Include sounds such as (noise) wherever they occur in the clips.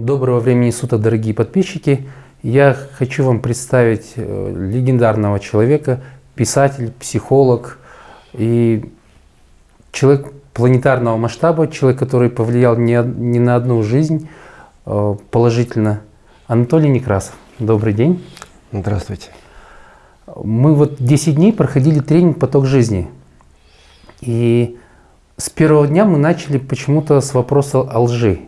Доброго времени суток, дорогие подписчики! Я хочу вам представить э, легендарного человека, писатель, психолог и человек планетарного масштаба, человек, который повлиял не, не на одну жизнь э, положительно. Анатолий Некрасов. Добрый день. Здравствуйте. Мы вот 10 дней проходили тренинг «Поток жизни». И с первого дня мы начали почему-то с вопроса о лжи.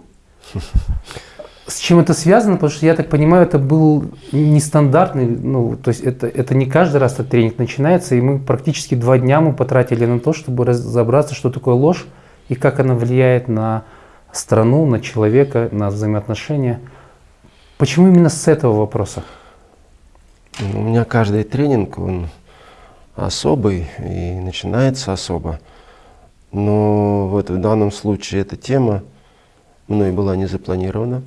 (laughs) С чем это связано? Потому что, я так понимаю, это был нестандартный, ну, то есть это, это не каждый раз этот тренинг начинается, и мы практически два дня мы потратили на то, чтобы разобраться, что такое ложь и как она влияет на страну, на человека, на взаимоотношения. Почему именно с этого вопроса? У меня каждый тренинг, он особый и начинается особо. Но вот в данном случае эта тема мной была не запланирована.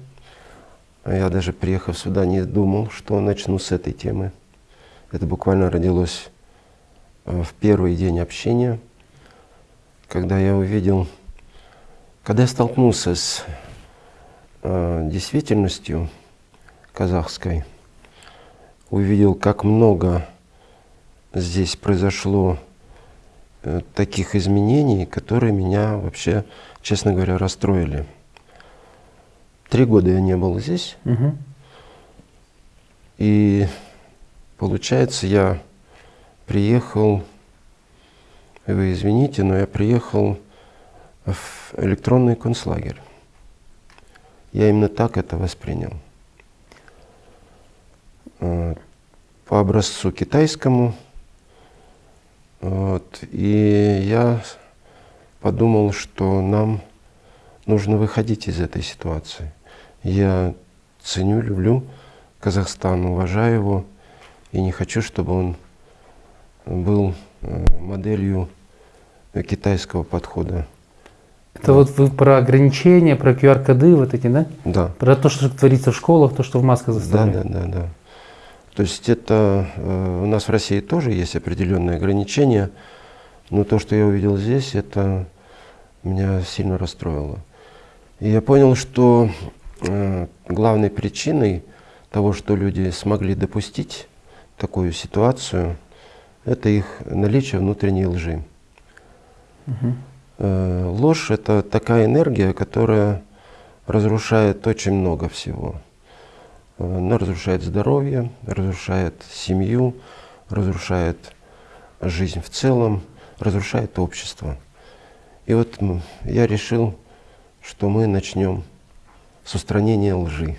Я даже приехав сюда не думал, что начну с этой темы. Это буквально родилось э, в первый день общения, когда я увидел, когда я столкнулся с э, действительностью казахской, увидел, как много здесь произошло э, таких изменений, которые меня вообще, честно говоря, расстроили. Три года я не был здесь. Угу. И получается, я приехал, вы извините, но я приехал в электронный концлагерь. Я именно так это воспринял. А, по образцу китайскому. Вот, и я подумал, что нам нужно выходить из этой ситуации. Я ценю, люблю Казахстан, уважаю его и не хочу, чтобы он был э, моделью китайского подхода. Это вот вы про ограничения, про QR-коды вот эти, да? Да. Про то, что творится в школах, то, что в масках заставляют. Да, да, да, да. То есть это э, у нас в России тоже есть определенные ограничения, но то, что я увидел здесь, это меня сильно расстроило. И я понял, что главной причиной того, что люди смогли допустить такую ситуацию, это их наличие внутренней лжи. Угу. Э, ложь – это такая энергия, которая разрушает очень много всего. Она разрушает здоровье, разрушает семью, разрушает жизнь в целом, разрушает общество. И вот я решил что мы начнем с устранения лжи.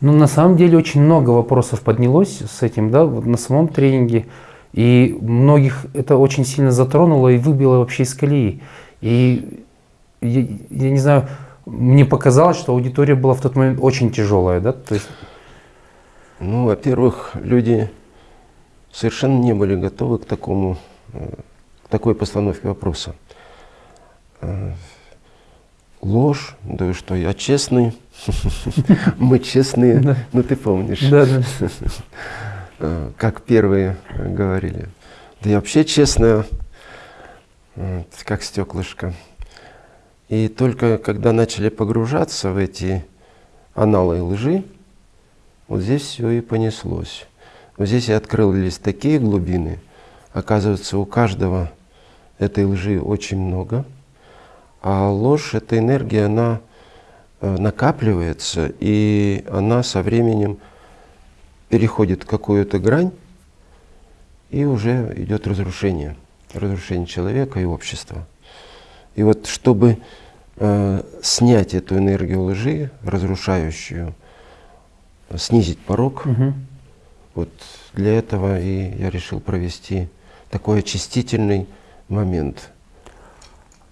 Ну, на самом деле очень много вопросов поднялось с этим, да, вот на самом тренинге. И многих это очень сильно затронуло и выбило вообще из колеи. И я, я не знаю, мне показалось, что аудитория была в тот момент очень тяжелая, да? То есть... Ну, во-первых, люди совершенно не были готовы к такому, э, к такой постановке вопроса. Э, ложь, да и что, я честный, мы честные, ну ты помнишь, (laughs) э, как первые говорили. Да я вообще честная, как стеклышко. И только когда начали погружаться в эти аналы лжи, вот здесь все и понеслось. Вот здесь и открылись такие глубины. Оказывается, у каждого этой лжи очень много – а ложь, эта энергия, она э, накапливается, и она со временем переходит какую-то грань, и уже идет разрушение, разрушение человека и общества. И вот чтобы э, снять эту энергию лжи, разрушающую, снизить порог, угу. вот для этого и я решил провести такой очистительный момент –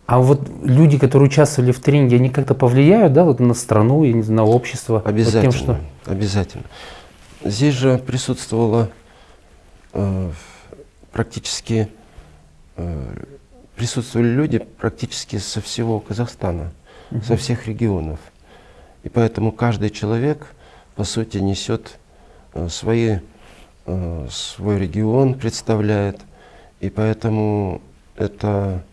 а вот люди, которые участвовали в тренинге, они как-то повлияют да, вот на страну и на общество? Обязательно, вот тем, что... обязательно. Здесь же присутствовало э, практически, э, присутствовали люди практически со всего Казахстана, угу. со всех регионов. И поэтому каждый человек, по сути, несет э, свои, э, свой регион, представляет. И поэтому это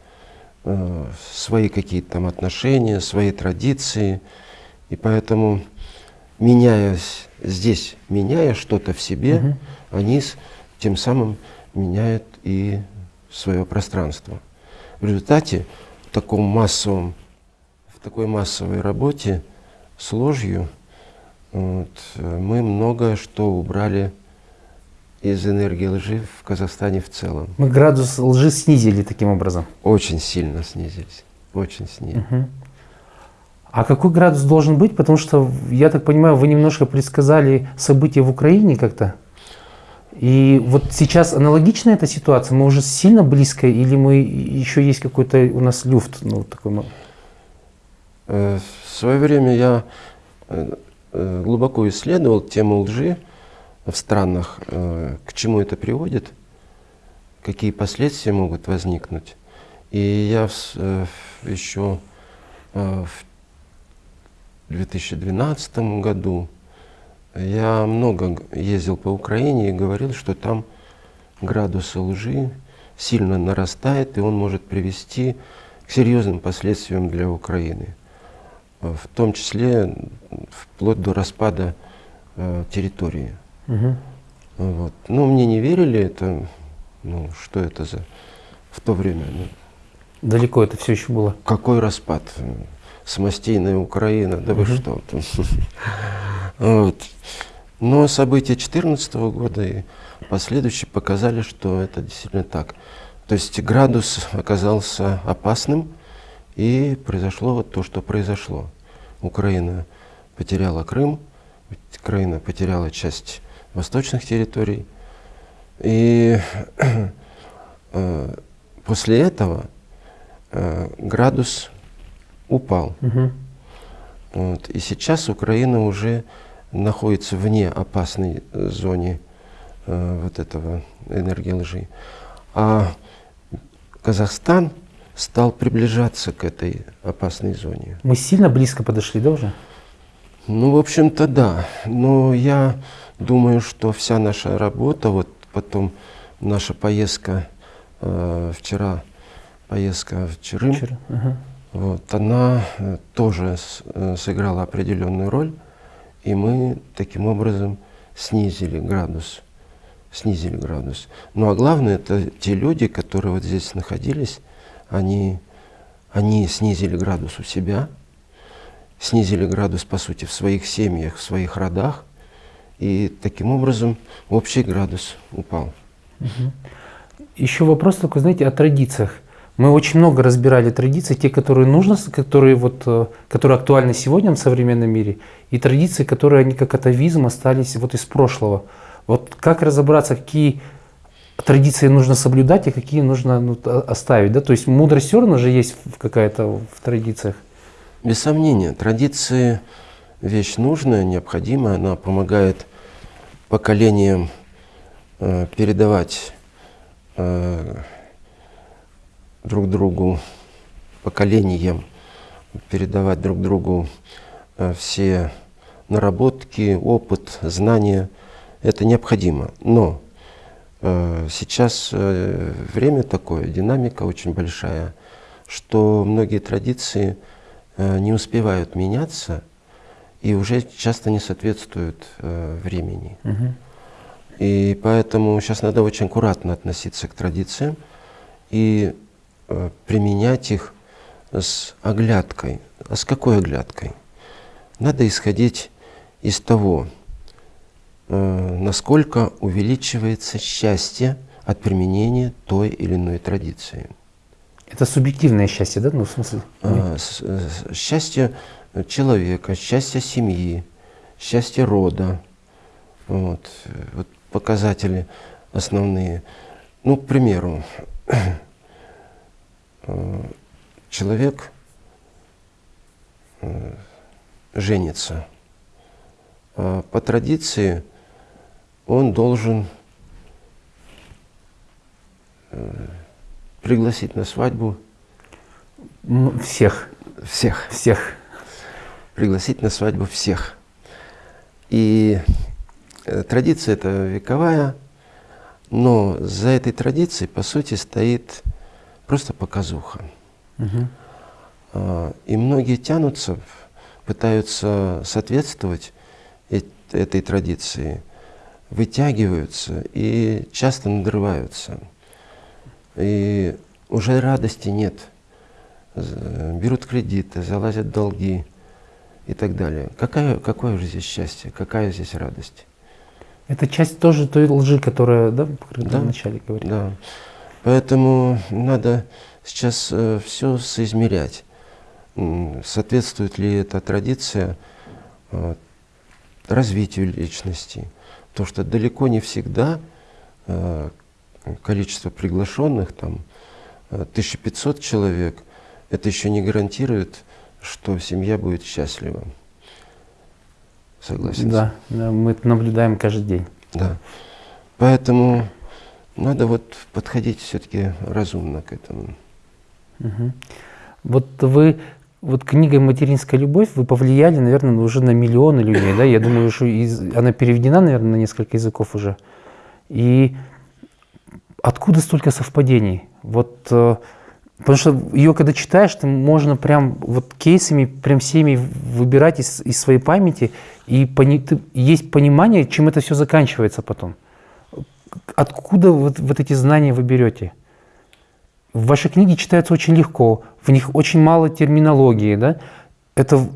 свои какие-то там отношения, свои традиции. И поэтому меняясь здесь, меняя что-то в себе, угу. они с, тем самым меняют и свое пространство. В результате в таком массовом, в такой массовой работе с ложью вот, мы многое что убрали из энергии лжи в Казахстане в целом. Мы градус лжи снизили таким образом? Очень сильно снизились, очень снизились. Угу. А какой градус должен быть? Потому что, я так понимаю, вы немножко предсказали события в Украине как-то. И вот сейчас аналогичная эта ситуация? Мы уже сильно близко или мы еще есть какой-то у нас люфт? Ну, такой... Э, в свое время я э, э, глубоко исследовал тему лжи в странах, к чему это приводит, какие последствия могут возникнуть. И я еще в 2012 году я много ездил по Украине и говорил, что там градус лжи сильно нарастает, и он может привести к серьезным последствиям для Украины, в том числе вплоть до распада э, территории. Угу. Вот. Ну, мне не верили, это, ну, что это за в то время. Ну, Далеко это все еще было? Какой распад? Самостийная Украина, да вы что? (laughs) Вот. Но события 2014 года и последующие показали, что это действительно так. То есть градус оказался опасным, и произошло вот то, что произошло. Украина потеряла Крым, Украина потеряла часть восточных территорий. И э, после этого э, градус упал. Угу. Вот. И сейчас Украина уже находится вне опасной зоны э, вот этого энергии лжи. А Казахстан стал приближаться к этой опасной зоне. Мы сильно близко подошли, да, уже? Ну, в общем-то, да. Но я думаю, что вся наша работа, вот потом наша поездка э, вчера, поездка в Черым, Вчера. Ага. Вот, она э, тоже э, сыграла определенную роль, и мы таким образом снизили градус. Снизили градус. Ну а главное, это те люди, которые вот здесь находились, они, они снизили градус у себя, снизили градус, по сути, в своих семьях, в своих родах, и таким образом общий градус упал. Угу. Еще вопрос такой, знаете, о традициях. Мы очень много разбирали традиции, те, которые нужно, которые, вот, э, которые актуальны сегодня в современном мире, и традиции, которые они как атовизм остались вот из прошлого. Вот как разобраться, какие традиции нужно соблюдать, а какие нужно ну, оставить? Да? То есть мудрость все равно же есть какая-то в традициях. Без сомнения, традиции вещь нужная, необходимая, она помогает поколениям э, передавать э, друг другу, поколениям, передавать друг другу э, все наработки, опыт, знания. Это необходимо. Но э, сейчас э, время такое, динамика очень большая, что многие традиции э, не успевают меняться и уже часто не соответствуют э, времени. Угу. И поэтому сейчас надо очень аккуратно относиться к традициям и Э, применять их с оглядкой. А с какой оглядкой? Надо исходить из того, э, насколько увеличивается счастье от применения той или иной традиции. Это субъективное счастье, да? Ну, в смысле? А, счастье человека, счастье семьи, счастье рода. Вот, вот показатели основные. Ну, к примеру, (clears throat) человек э, женится. А по традиции он должен э, пригласить на свадьбу всех. Всех. Всех. Пригласить на свадьбу всех. И традиция это вековая, но за этой традицией, по сути, стоит просто показуха. Угу. И многие тянутся, пытаются соответствовать этой традиции вытягиваются и часто надрываются. И уже радости нет. Берут кредиты, залазят долги и так далее. Какая, какое же здесь счастье, какая здесь радость? Это часть тоже той лжи, которая, да, да вначале говорили. Да. Поэтому надо сейчас э, все соизмерять. Соответствует ли эта традиция э, развитию личности? То, что далеко не всегда э, количество приглашенных, там, 1500 э, человек, это еще не гарантирует, что семья будет счастлива. Согласен? Да, да, мы это наблюдаем каждый день. Да. Поэтому надо вот подходить все-таки разумно к этому. Угу. Вот вы, вот книга «Материнская любовь» вы повлияли, наверное, уже на миллионы людей, да? Я думаю, что из, она переведена, наверное, на несколько языков уже. И откуда столько совпадений? Вот, э, потому что ее, когда читаешь, ты можно прям вот кейсами, прям всеми выбирать из, из своей памяти, и пони, ты, есть понимание, чем это все заканчивается потом. Откуда вот, вот эти знания вы берете? В вашей книге читается очень легко, в них очень мало терминологии, да? Это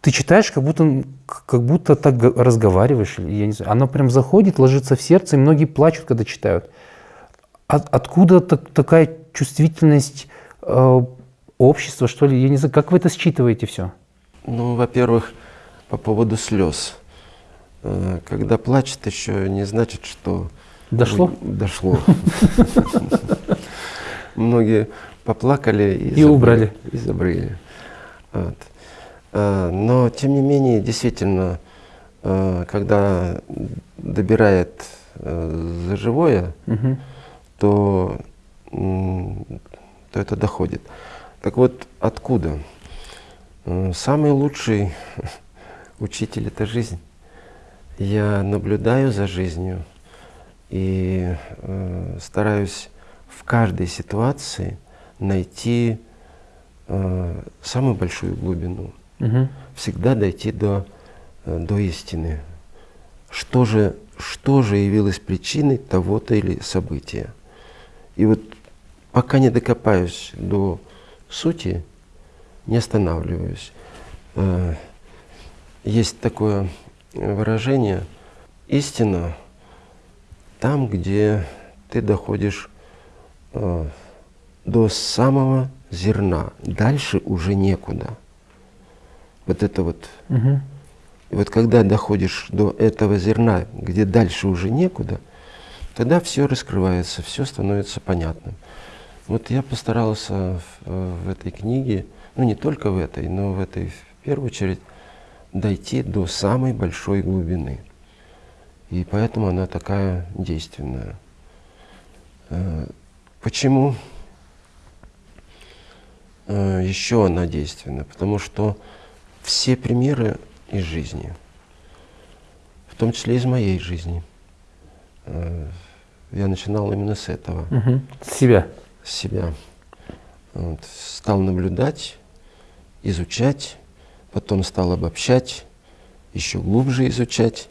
ты читаешь, как будто, как будто так разговариваешь, я не знаю. Оно прям заходит, ложится в сердце, и многие плачут, когда читают. От, откуда так, такая чувствительность э, общества, что ли? Я не знаю, как вы это считываете все? Ну, во-первых, по поводу слез. Э, когда плачет, еще не значит, что... Дошло? Дошло. Многие поплакали и убрали. И забрали. Э, но, тем не менее, действительно, э, когда добирает за живое, то, то это доходит. Так вот, откуда? Самый лучший (laughs) учитель — это жизнь. Я наблюдаю за жизнью и э, стараюсь в каждой ситуации найти э, самую большую глубину. Угу. Всегда дойти до, э, до истины. Что же, что же явилось причиной того-то или события? И вот пока не докопаюсь до сути, не останавливаюсь. Э, есть такое выражение «истина там, где ты доходишь э, до самого зерна, дальше уже некуда». Вот это вот. Угу. И вот когда доходишь до этого зерна, где дальше уже некуда, тогда все раскрывается, все становится понятным. Вот я постарался в, в этой книге, ну не только в этой, но в этой в первую очередь, дойти до самой большой глубины. И поэтому она такая действенная. Э, почему э, еще она действенна? Потому что все примеры из жизни, в том числе из моей жизни, э, я начинал именно с этого. Угу. С себя? Себя. Вот. Стал наблюдать, изучать, потом стал обобщать, еще глубже изучать.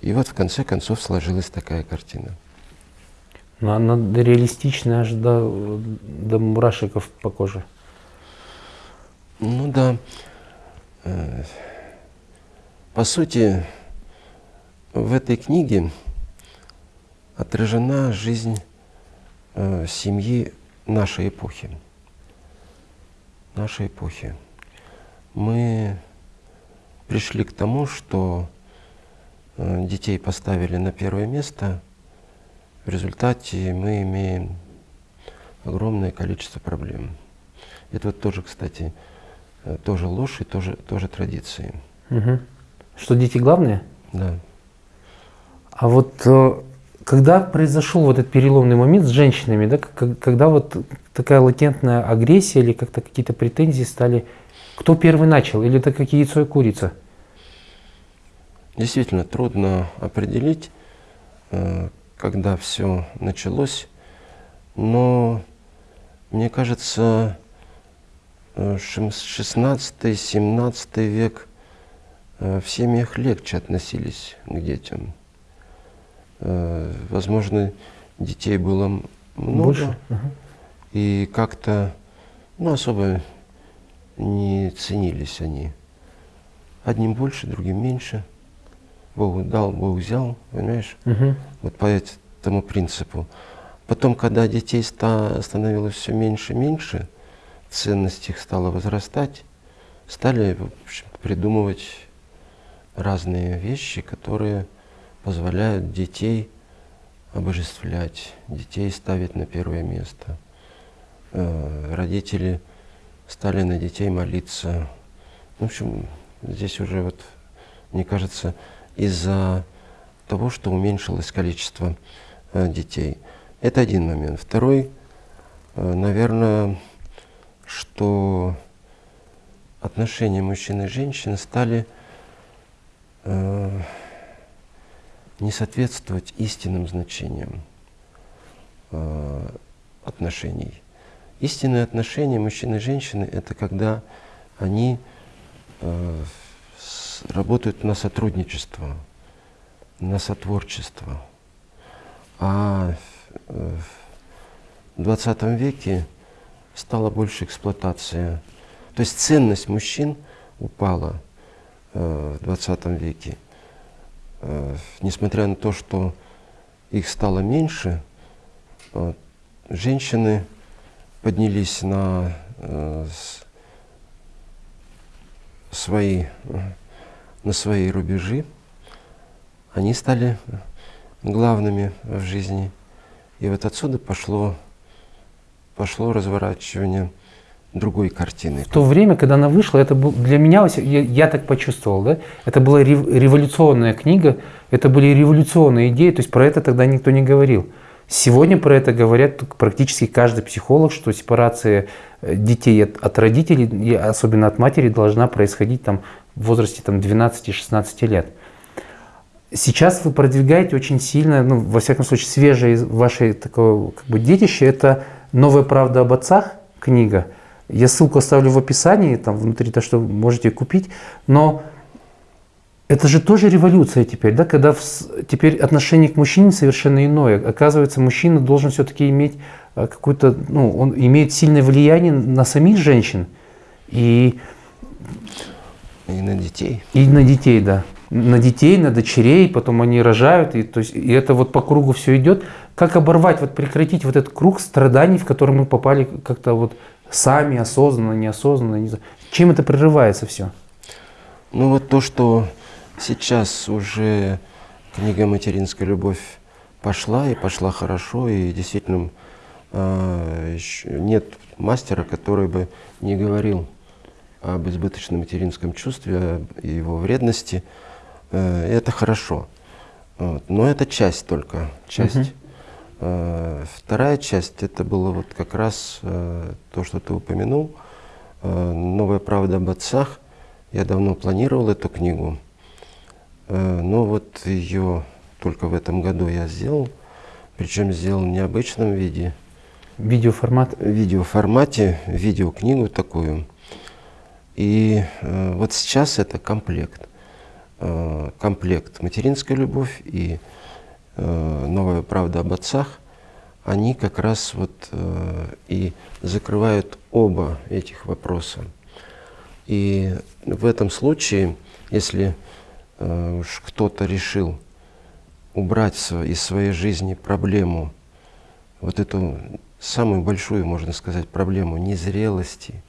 И вот в конце концов сложилась такая картина. Но ну, она реалистичная аж до, до мурашиков по коже. Ну да. Э, по сути, в этой книге отражена жизнь э, семьи нашей эпохи. Нашей эпохи мы пришли к тому, что э, детей поставили на первое место. В результате мы имеем огромное количество проблем. Это вот тоже, кстати, э, тоже ложь и тоже, тоже традиции. Угу. Что дети главные? Да. А вот э, когда произошел вот этот переломный момент с женщинами, да, когда вот такая латентная агрессия или как-то какие-то претензии стали кто первый начал? Или это как яйцо и курица? Действительно, трудно определить, э, когда все началось, но мне кажется, 16-17 э, век в семьях легче относились к детям. Возможно, детей было много, Больше? и как-то ну, особо не ценились они. Одним больше, другим меньше. Бог дал, Бог взял, понимаешь? Угу. Вот по этому принципу. Потом, когда детей становилось все меньше и меньше, ценность их стала возрастать, стали в общем, придумывать разные вещи, которые позволяют детей обожествлять, детей ставить на первое место. Э, родители стали на детей молиться. В общем, здесь уже вот, мне кажется, из-за того, что уменьшилось количество э, детей. Это один момент. Второй, э, наверное, что отношения мужчин и женщин стали не соответствовать истинным значениям э, отношений. Истинные отношения мужчины и женщины – это когда они э, работают на сотрудничество, на сотворчество. А в XX веке стала больше эксплуатация. То есть ценность мужчин упала э, в XX веке. Э, несмотря на то, что их стало меньше, э, женщины поднялись на э, свои, на свои рубежи, они стали главными в жизни. И вот отсюда пошло, пошло разворачивание другой картины. В то время, когда она вышла, это был для меня, я, я так почувствовал, да, это была революционная книга, это были революционные идеи, то есть про это тогда никто не говорил. Сегодня про это говорят практически каждый психолог, что сепарация э, детей от, от родителей, особенно от матери, должна происходить там, в возрасте там, 12-16 лет. Сейчас вы продвигаете очень сильно, ну, во всяком случае, свежее ваше такое как бы, детище – это «Новая правда об отцах» книга. Я ссылку оставлю в описании, там внутри то, что можете купить. Но это же тоже революция теперь, да, когда в, теперь отношение к мужчине совершенно иное. Оказывается, мужчина должен все-таки иметь э, какую-то, ну, он имеет сильное влияние на самих женщин и и на детей. И на детей, да. На детей, на дочерей, потом они рожают, и, то есть, и это вот по кругу все идет. Как оборвать, вот прекратить вот этот круг страданий, в который мы попали как-то вот сами, осознанно, неосознанно. Не знаю. Чем это прерывается все? Ну вот то, что Сейчас уже книга «Материнская любовь» пошла, и пошла хорошо, и действительно э, нет мастера, который бы не говорил об избыточном материнском чувстве, и его вредности. Э, это хорошо. Вот. Но это часть только, часть. Вторая часть, это было вот как раз э, то, что ты упомянул, э, «Новая правда об отцах». Я давно планировал эту книгу. Э, но вот ее только в этом году я сделал, причем сделал в необычном виде. Видеоформат? В видеоформате, видеокнигу такую. И э, вот сейчас это комплект. Э, комплект «Материнская любовь» и э, «Новая правда об отцах». Они как раз вот э, и закрывают оба этих вопроса. И в этом случае, если Э, уж кто-то решил убрать из своей жизни проблему, вот эту самую большую, можно сказать, проблему незрелости,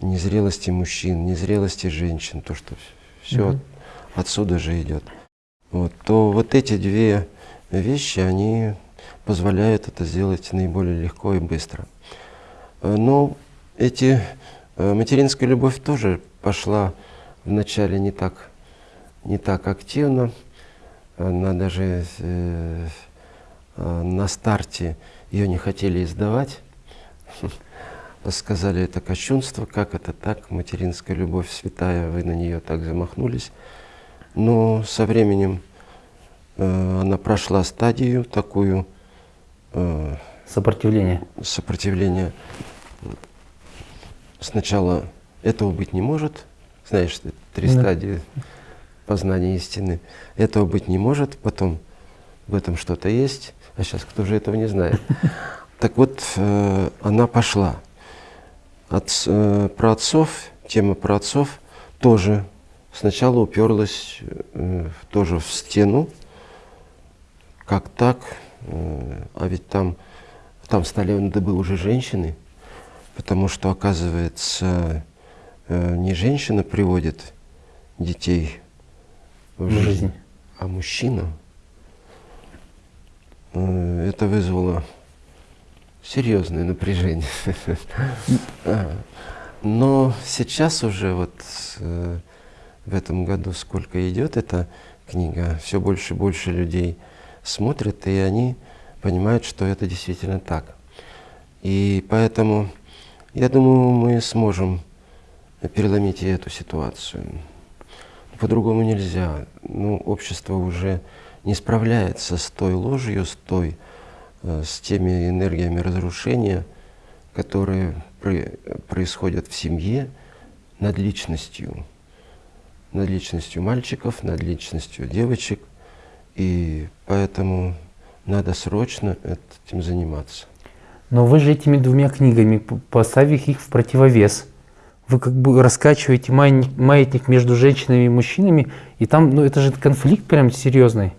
незрелости мужчин, незрелости женщин, то, что все mm отсюда же идет, вот, то вот эти две вещи, они позволяют это сделать наиболее легко и быстро. Э, но эти, э, материнская любовь тоже пошла вначале не так не так активно. Она даже э, э, на старте ее не хотели издавать. (laughs) Сказали, это кощунство, как это так, материнская любовь святая, вы на нее так замахнулись. Но со временем э, она прошла стадию такую. Э, сопротивление. Сопротивление. Сначала этого быть не может, знаешь, три да. стадии познания истины. Этого быть не может, потом в этом что-то есть, а сейчас кто же этого не знает. (laughs) Так вот, э, она пошла. От, э, про отцов, тема про отцов тоже сначала уперлась э, тоже в стену, как так, э, а ведь там, там стали надо уже женщины, потому что, оказывается, э, не женщина приводит детей в жизнь, жизнь. а мужчина. Э, это вызвало серьезное напряжение. (laughs) Но сейчас уже вот э, в этом году сколько идет эта книга, все больше и больше людей смотрят, и они понимают, что это действительно так. И поэтому я думаю, мы сможем переломить и эту ситуацию. По-другому нельзя. Ну, общество уже не справляется с той ложью, с той, э, с теми энергиями разрушения, которые происходят в семье над личностью, над личностью мальчиков, над личностью девочек, и поэтому надо срочно этим заниматься. Но вы же этими двумя книгами, поставив их в противовес, вы как бы раскачиваете маятник между женщинами и мужчинами, и там, ну это же конфликт прям серьезный.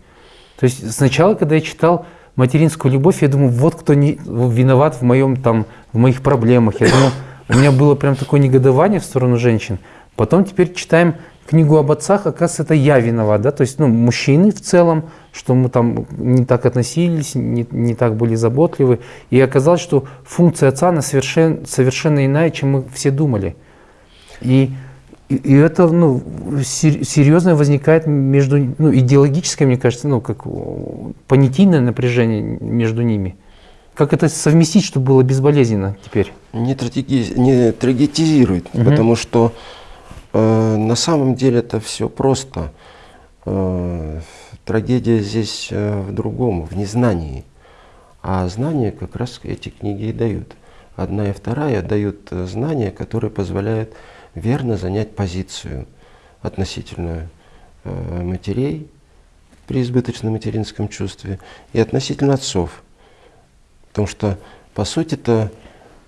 То есть сначала, когда я читал материнскую любовь, я думаю, вот кто не, виноват в, моем, там, в моих проблемах. Я думаю, у меня было прям такое негодование в сторону женщин. Потом теперь читаем книгу об отцах, оказывается, это я виноват, да, то есть, ну, мужчины в целом, что мы там не так относились, не, не так были заботливы, и оказалось, что функция отца, она совершенно, совершенно иная, чем мы все думали. И и, это ну, серьезно возникает между, ну, идеологическое, мне кажется, ну, как понятийное напряжение между ними. Как это совместить, чтобы было безболезненно теперь? Не, трагеди... не трагетизирует, угу. потому что на самом деле это все просто. Э, трагедия здесь э, в другом, в незнании. А знания как раз эти книги и дают. Одна и вторая дают э, знания, которые позволяют верно занять позицию относительно э, матерей при избыточном материнском чувстве и относительно отцов. Потому что, по сути это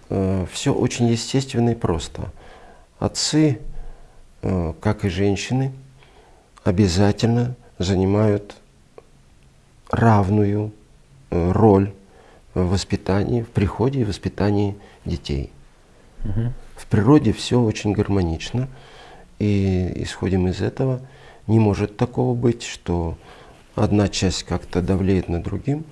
э, все очень естественно и просто. Отцы, э, как и женщины, обязательно занимают равную э, роль в воспитании, в приходе и воспитании детей. Угу. В природе все очень гармонично, и исходим из этого. Не может такого быть, что одна часть как-то давлеет на другим.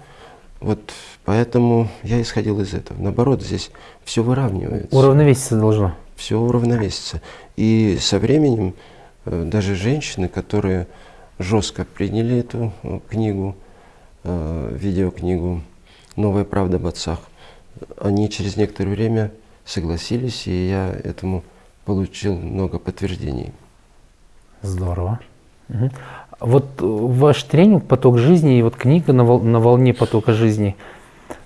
Вот поэтому я исходил из этого. Наоборот, здесь все выравнивается. Уравновеситься должно. Все уравновесится. И со временем э, даже женщины, которые жестко приняли эту э, книгу, э, видеокнигу «Новая правда об отцах», они через некоторое время согласились, и я этому получил много подтверждений. Здорово. Угу. Вот ваш тренинг «Поток жизни» и вот книга «На, вол на волне потока жизни»,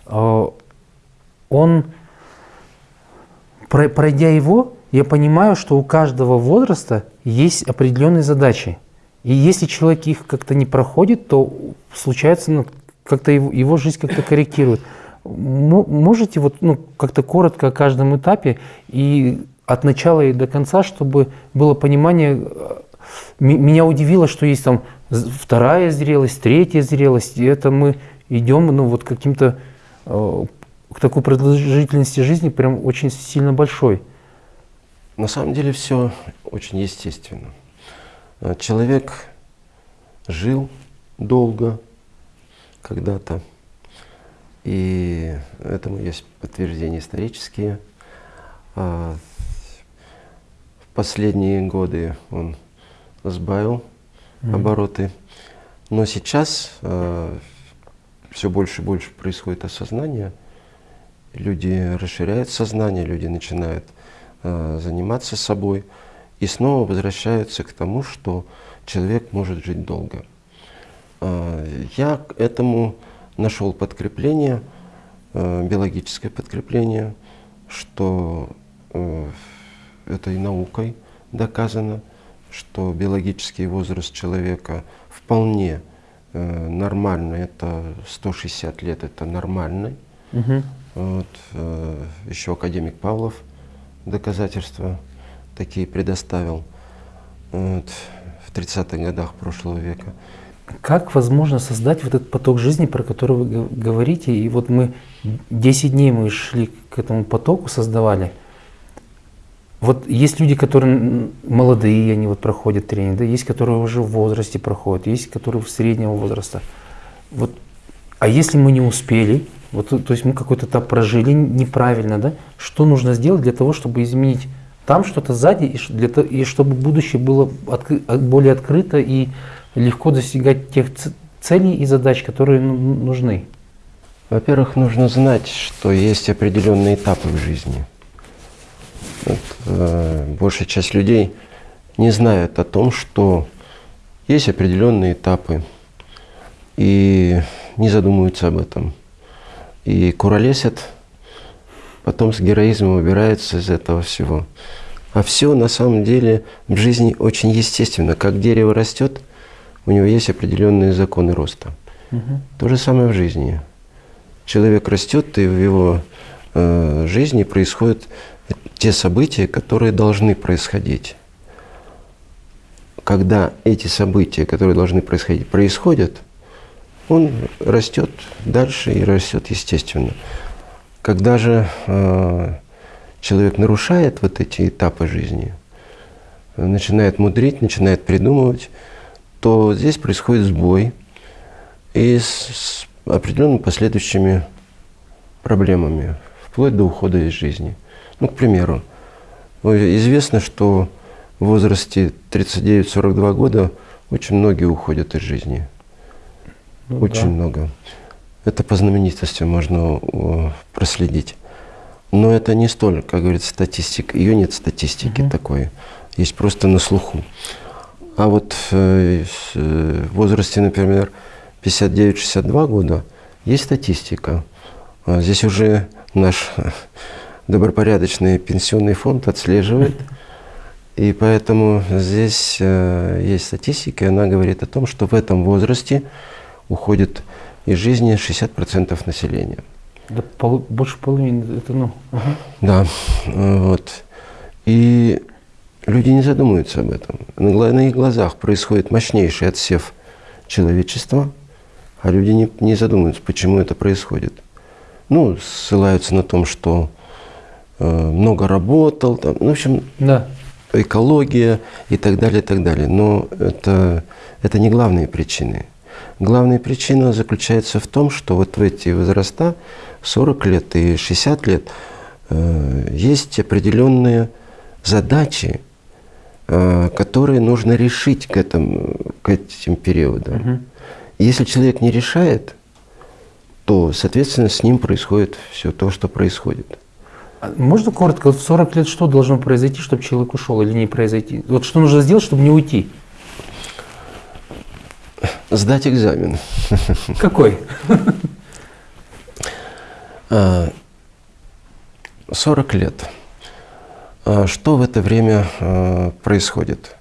он, пройдя его, я понимаю, что у каждого возраста есть определенные задачи. И если человек их как-то не проходит, то случается, ну, как-то его, его жизнь как-то корректирует. Можете вот ну, как-то коротко о каждом этапе и от начала и до конца, чтобы было понимание. Э, меня удивило, что есть там вторая зрелость, третья зрелость, и это мы идем ну, вот каким-то э, к такой продолжительности жизни прям очень сильно большой. На самом деле все очень естественно. Э, человек жил долго когда-то, и этому есть подтверждения исторические. А, в последние годы он сбавил mm -hmm. обороты. Но сейчас э, все больше и больше происходит осознание. Люди расширяют сознание, люди начинают э, заниматься собой и снова возвращаются к тому, что человек может жить долго. Э, я к этому нашел подкрепление, э, биологическое подкрепление, что э, это и наукой доказано – что биологический возраст человека вполне э, нормальный, это 160 лет, это нормальный. Угу. Вот, э, еще академик Павлов доказательства такие предоставил вот, в 30-х годах прошлого века. Как возможно создать вот этот поток жизни, про который вы говорите? И вот мы 10 дней мы шли к этому потоку, создавали. Вот есть люди, которые молодые, они вот проходят тренинг, да, есть, которые уже в возрасте проходят, есть, которые в среднего возраста. Вот, а если мы не успели, вот, то есть мы какой-то этап прожили неправильно, да, что нужно сделать для того, чтобы изменить там что-то сзади, и, для, и чтобы будущее было откры- а- более открыто и легко достигать тех целей и задач, которые ну- нужны? Во-первых, нужно знать, что есть определенные этапы в жизни. Вот, э, большая часть людей не знает о том, что есть определенные этапы и не задумываются об этом. И куролесят, потом с героизмом убираются из этого всего. А все на самом деле в жизни очень естественно. Как дерево растет, у него есть определенные законы роста. То же самое в жизни. Человек растет, и в его э, жизни происходят те события, которые должны происходить. Когда эти события, которые должны происходить, происходят, он растет дальше и растет естественно. Когда же э, человек нарушает вот эти этапы жизни, начинает мудрить, начинает придумывать, то здесь происходит сбой и с, с определенными последующими проблемами, вплоть до ухода из жизни. Ну, к примеру, ну, известно, что в возрасте 39-42 года очень многие уходят из жизни. Ну Очень да. много. Это по знаменитости можно проследить. Но это не столь, как говорится, статистика. Ее нет статистики Мгм. такой. Есть просто на слуху. А вот э, э, в возрасте, например, 59-62 года есть статистика. А Здесь уже наш (laughs) добропорядочный пенсионный фонд отслеживает. И поэтому здесь э, есть статистика, и она говорит о том, что в этом возрасте уходит из жизни 60% населения. Да пол- больше половины, это ну. ага. Да, вот. И люди не задумываются об этом. На на их глазах происходит мощнейший отсев человечества, а люди не, не задумываются, почему это происходит. Ну, ссылаются на том, что э, много работал, там, ну, в общем, Да. экология и так далее, и так далее. Но это, это не главные причины. Главная причина заключается в том, что вот в эти возраста, 40 лет и 60 лет, э, есть определенные задачи, э, которые нужно решить к, этому, к этим периодам. Мгм. Если человек не решает, то, соответственно, с ним происходит все то, что происходит. А Можно коротко, вот в 40 лет что должно произойти, чтобы человек ушел или не произойти? Вот что нужно сделать, чтобы не уйти? Сдать экзамен. Какой? (laughs) А, 40 лет. А Что в это время а, происходит?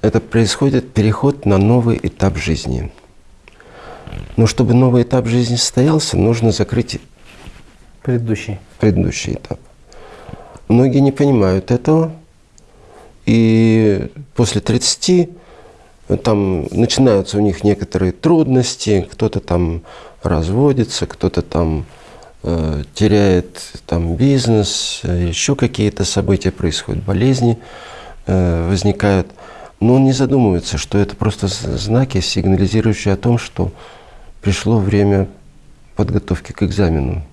Это происходит переход на новый этап жизни. Но чтобы новый этап жизни состоялся, нужно закрыть Предыдущий. предыдущий этап. Многие не понимают этого, и после 30 там начинаются у них некоторые трудности, кто-то там разводится, кто-то там э, теряет там бизнес, еще какие-то события происходят, болезни э, возникают. Но он не задумывается, что это просто знаки, сигнализирующие о том, что пришло время подготовки к экзамену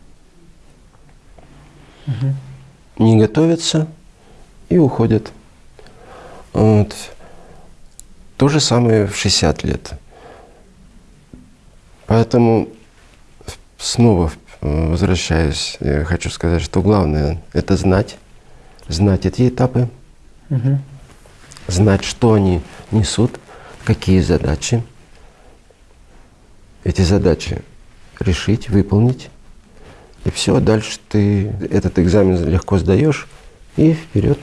не готовятся и уходят. Вот. То же самое в 60 лет. Поэтому снова э, возвращаюсь, я хочу сказать, что главное – это знать, знать эти этапы, Мгм. знать, что они несут, какие задачи. Эти задачи решить, выполнить. И все, дальше ты этот экзамен легко сдаешь и вперед.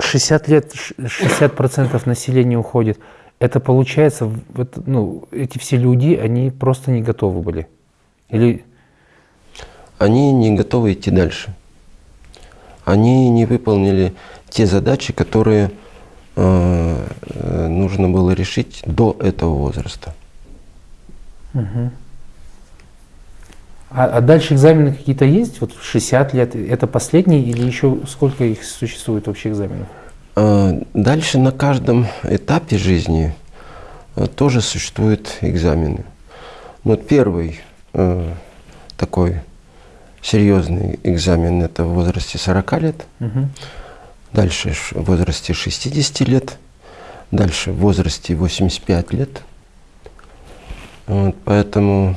Вот 60 лет, 60% населения уходит. Это получается, вот, ну, эти все люди, они просто не готовы были? Или... Они не готовы идти дальше. Они не выполнили те задачи, которые э, э нужно было решить до этого возраста. Угу. А, а дальше экзамены какие-то есть? Вот 60 лет, это последний или еще сколько их существует вообще экзаменов? А, дальше на каждом этапе жизни а, тоже существуют экзамены. Вот первый э, такой серьезный экзамен это в возрасте 40 лет, угу. дальше в возрасте 60 лет, дальше в возрасте 85 лет. Вот, поэтому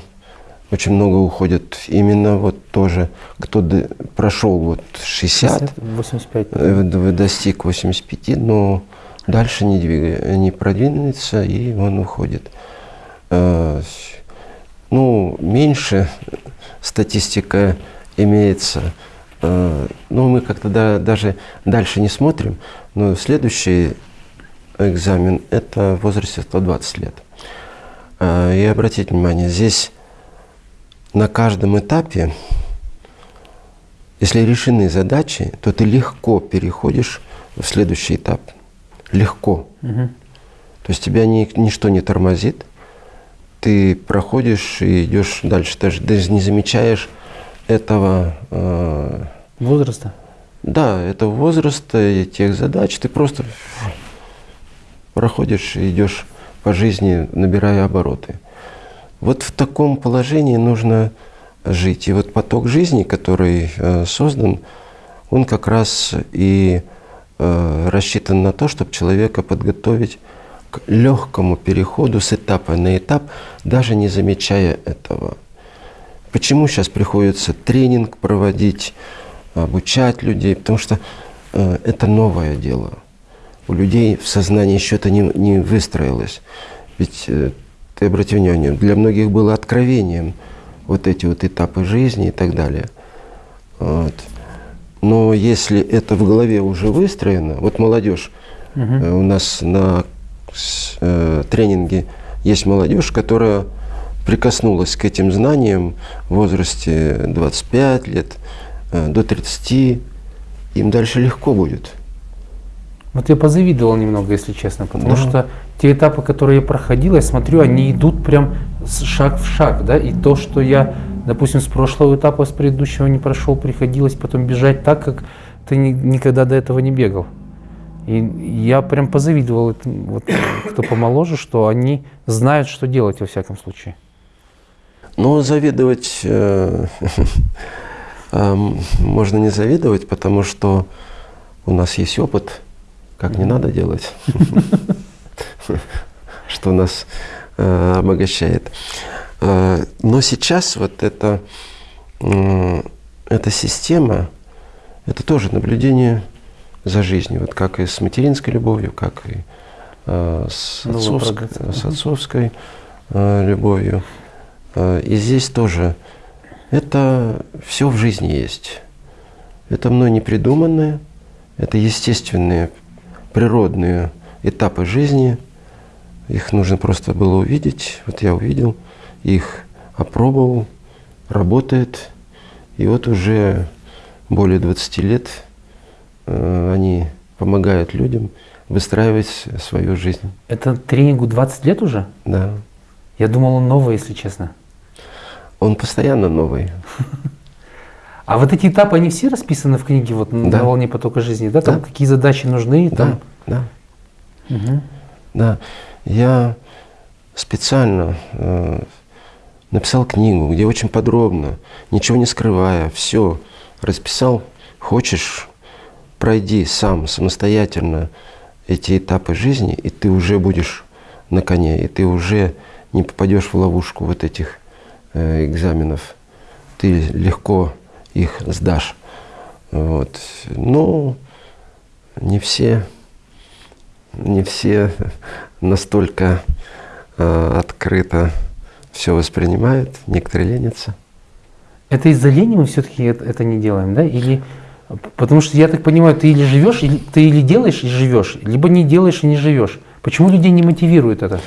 очень много уходит именно вот тоже, кто прошел вот 60, 85. Э, достиг 85, но дальше не, двигает, не продвинется, и он уходит. Э, ну, меньше статистика имеется. Э, ну, мы как-то да, даже дальше не смотрим, но следующий экзамен – это в возрасте 120 лет. И обратите внимание, здесь на каждом этапе, если решены задачи, то ты легко переходишь в следующий этап. Легко. Угу. То есть тебя ни, ничто не тормозит. Ты проходишь и идешь дальше. Ты даже не замечаешь этого... Э, возраста? Да, этого возраста и тех задач. Ты просто проходишь и идешь по жизни, набирая обороты. Вот в таком положении нужно жить. И вот поток жизни, который э, создан, он как раз и э, рассчитан на то, чтобы человека подготовить к легкому переходу с этапа на этап, даже не замечая этого. Почему сейчас приходится тренинг проводить, обучать людей? Потому что э, это новое дело. У людей в сознании еще это не, не выстроилось. Ведь э, ты обрати внимание, для многих было откровением вот эти вот этапы жизни и так далее. Вот. Но если это в голове уже выстроено, вот молодежь, угу. у нас на э, тренинге есть молодежь, которая прикоснулась к этим знаниям в возрасте 25 лет э, до 30, им дальше легко будет. Вот я позавидовал немного, если честно, потому да. что те этапы, которые я проходил, я смотрю, они идут прям шаг в шаг, да, и то, что я, допустим, с прошлого этапа, с предыдущего не прошел, приходилось потом бежать так, как ты ни, никогда до этого не бегал. И я прям позавидовал, вот, кто помоложе, что они знают, что делать во всяком случае. Ну, завидовать э, (laughs) э, можно не завидовать, потому что у нас есть опыт, как не надо делать. (laughs) что нас э, обогащает. Э, но сейчас вот эта, э, эта система, это тоже наблюдение за жизнью, вот как и с материнской любовью, как и э, с, отцовской, с отцовской э, любовью. Э, и здесь тоже это все в жизни есть. Это мной не придуманное, это естественные, природные этапы жизни – их нужно просто было увидеть. Вот я увидел, их опробовал, работает. И вот уже более 20 лет э, они помогают людям выстраивать свою жизнь. Это тренингу 20 лет уже? Да. Я думал, он новый, если честно. Он постоянно новый. (laughs) А вот эти этапы, они все расписаны в книге вот да. на волне потока жизни, да? Там да. какие задачи нужны? Да, да. Угу. Да. Я специально э, написал книгу, где очень подробно, ничего не скрывая, все расписал. Хочешь, пройди сам самостоятельно эти этапы жизни, и ты уже будешь на коне, и ты уже не попадешь в ловушку вот этих э, экзаменов. Ты легко их сдашь. Вот. Но не все, не все настолько э, открыто все воспринимают, некоторые ленятся. Это из-за лени мы все-таки это, это не делаем, да? Или Потому что, я так понимаю, ты или живешь, или, ты или делаешь и живешь, либо не делаешь и не живешь. Почему людей не мотивирует это?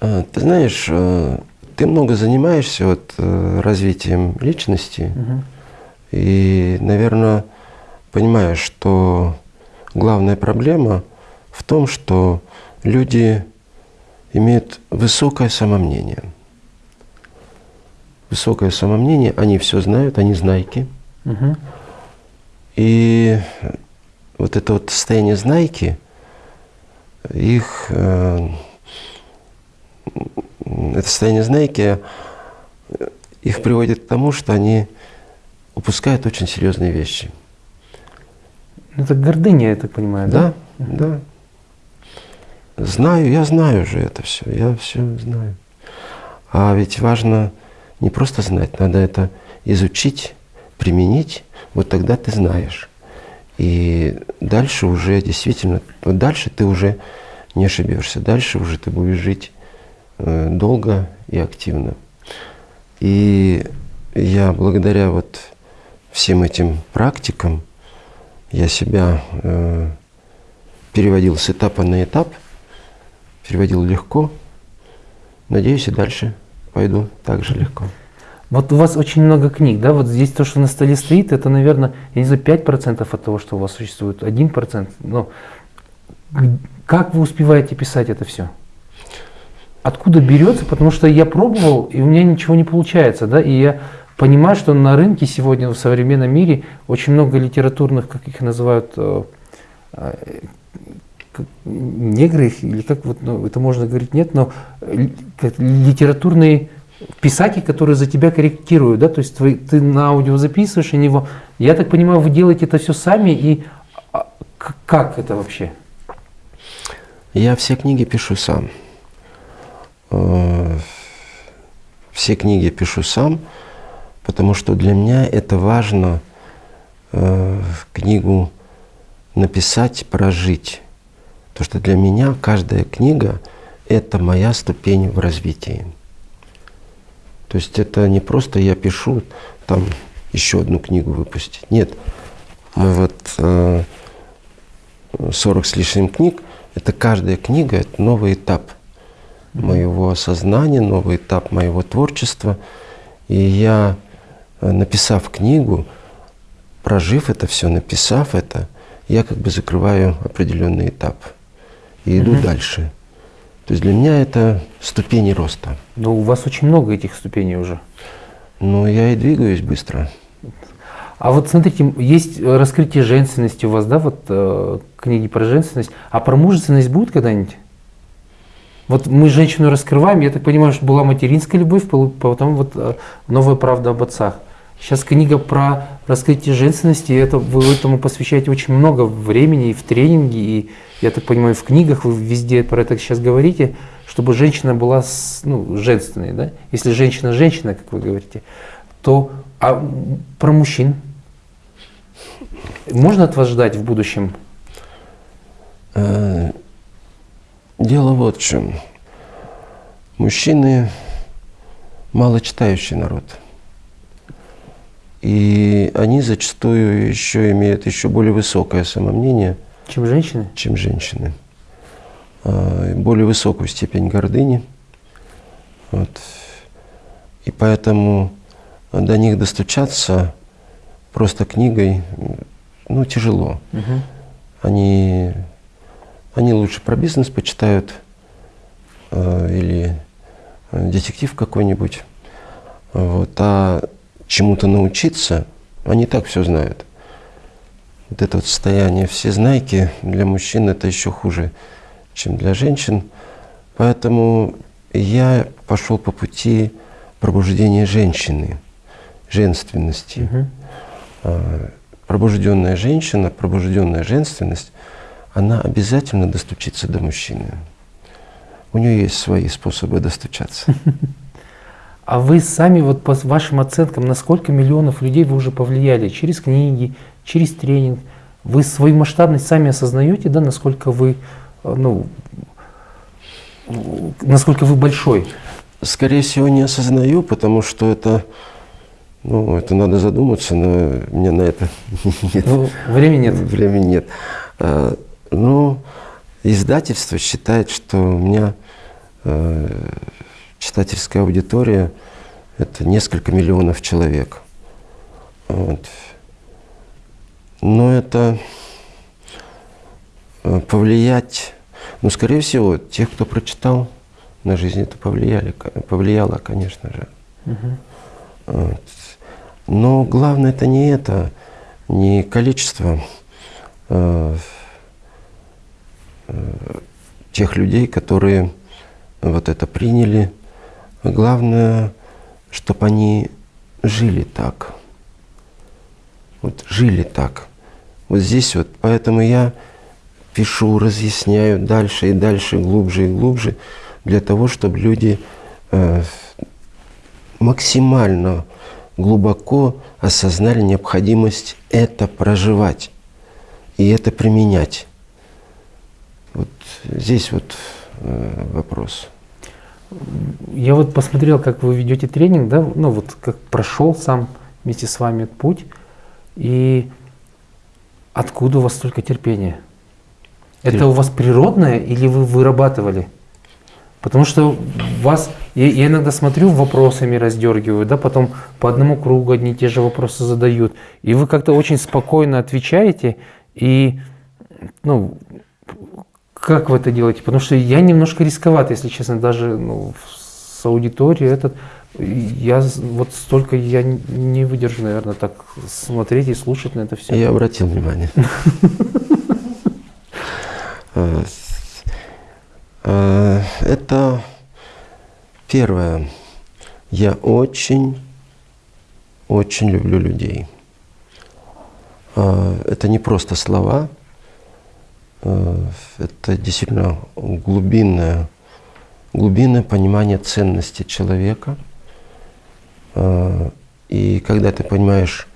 А, ты знаешь, э, ты много занимаешься вот, э, развитием личности. Угу. И, наверное, понимаешь, что главная проблема в том, что люди имеют высокое самомнение. Высокое самомнение, они все знают, они знайки. Угу. И вот это вот состояние знайки, их, э, это состояние знайки, их приводит к тому, что они упускают очень серьезные вещи. Это гордыня, я так понимаю, да? Да, да. Знаю, я знаю же это все, я все знаю. А ведь важно не просто знать, надо это изучить, применить, вот тогда ты знаешь. И дальше уже действительно, вот дальше ты уже не ошибешься, дальше уже ты будешь жить э, долго и активно. И я благодаря вот всем этим практикам я себя э, переводил с этапа на этап, переводил легко. Надеюсь, и дальше пойду так же легко. Вот у вас очень много книг, да? Вот здесь то, что на столе стоит, это, наверное, я не знаю, 5% от того, что у вас существует, 1%. Но как вы успеваете писать это все? Откуда берется? Потому что я пробовал, и у меня ничего не получается, да? И я понимаю, что на рынке сегодня в современном мире очень много литературных, как их называют, э, э, негры, или как вот, ну, это можно говорить, нет, но литературные писатели, которые за тебя корректируют, да, то есть ты, ты на аудио записываешь, они его, я так понимаю, вы делаете это все сами, и а, как это вообще? Я все книги пишу сам. Э, все книги пишу сам потому что для меня это важно э, книгу написать, прожить. Потому что для меня каждая книга – это моя ступень в развитии. То есть это не просто я пишу, там еще одну книгу выпустить. Нет, мы вот э, 40 с лишним книг, это каждая книга – это новый этап моего осознания, новый этап моего творчества. И я Э, написав книгу, прожив это все, написав это, я как бы закрываю определенный этап и иду угу. дальше. То есть для меня это ступени роста. Но у вас очень много этих ступеней уже. Ну, я и двигаюсь быстро. А вот смотрите, есть раскрытие женственности у вас, да, вот э, книги про женственность. А про мужественность будет когда-нибудь? Вот мы женщину раскрываем, я так понимаю, что была материнская любовь, потом вот э, новая правда об отцах. Сейчас книга про раскрытие женственности, это вы этому посвящаете очень много времени и в тренинге, и, я так понимаю, в книгах вы везде про это сейчас говорите, чтобы женщина была ну, женственной. Да? Если женщина женщина, как вы говорите, то а про мужчин можно от вас ждать в будущем? Э, дело вот в чем. Мужчины малочитающий народ – и они зачастую еще имеют еще более высокое самомнение. Чем женщины? Чем женщины. А, более высокую степень гордыни. Вот. И поэтому до них достучаться просто книгой ну, тяжело. Угу. Они, они лучше про бизнес почитают э, или детектив какой-нибудь. Вот. А чему-то научиться, они так все знают. Вот это вот состояние всезнайки для мужчин это еще хуже, чем для женщин. Поэтому я пошел по пути пробуждения женщины, женственности. Угу. Пробужденная женщина, пробужденная женственность, она обязательно достучится до мужчины. У нее есть свои способы достучаться. (laughs) А вы сами, вот по вашим оценкам, на сколько миллионов людей вы уже повлияли через книги, через тренинг? Вы свою масштабность сами осознаете, да, насколько вы, э, ну, насколько вы большой? Скорее всего, не осознаю, потому что это Ну, это надо задуматься, но мне на это (laughs) нет. Ну, времени нет. Времени нет. А, ну, издательство считает, что у меня э, читательская аудитория – это несколько миллионов человек. Вот. Но это э, повлиять, ну, скорее всего, тех, кто прочитал, на жизнь это повлияли, повлияло, конечно же. Мгм. Вот. Но главное это не это, не количество э, э, тех людей, которые вот это приняли. Главное, чтобы они жили так. Вот жили так. Вот здесь вот. Поэтому я пишу, разъясняю дальше и дальше, глубже и глубже, для того, чтобы люди э, максимально глубоко осознали необходимость это проживать и это применять. Вот здесь вот э, вопрос. Я вот посмотрел, как вы ведете тренинг, да, ну вот как прошел сам вместе с вами этот путь, и откуда у вас столько терпения? Это Тер- у вас природное или вы вырабатывали? Потому что вас, я, я иногда смотрю, вопросами раздергиваю, да, потом по одному кругу одни и те же вопросы задают, и вы как-то очень спокойно отвечаете, и, ну, как вы это делаете? Потому что я немножко рисковат, если честно, даже ну, с аудиторией этот. Я вот столько я не выдержу, наверное, так смотреть и слушать на это все. Я обратил внимание. (laughs) Э, э, Это первое. Я очень, очень люблю людей. Э, Это не просто слова, это действительно глубинное, глубинное понимание ценности человека. Э, И когда ты понимаешь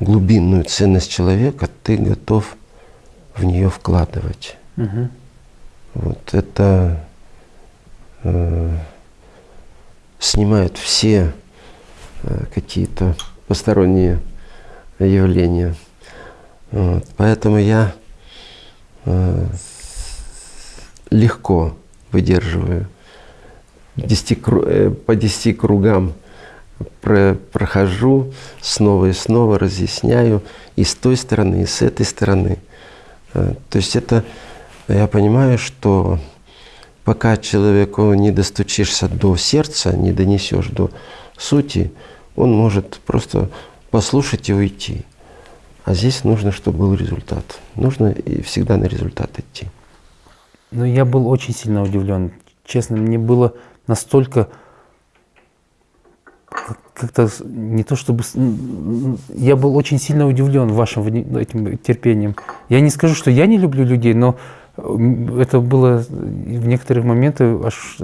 глубинную ценность человека, ты готов в нее вкладывать. Мгм. Вот это э, снимает все э, какие-то посторонние явления. Вот. Поэтому я э, легко выдерживаю 10 кру- э, по 10 кругам про- прохожу снова и снова, разъясняю и с той стороны, и с этой стороны. Э, То есть это, я понимаю, что пока человеку не достучишься до сердца, не донесешь до сути, он может просто послушать и уйти. А здесь нужно, чтобы был результат. Нужно и всегда на результат идти. Ну, я был очень сильно удивлен. Честно, мне было настолько как- как-то не то чтобы я был очень сильно удивлен вашим этим терпением. Я не скажу, что я не люблю людей, но это было в некоторых моментах аж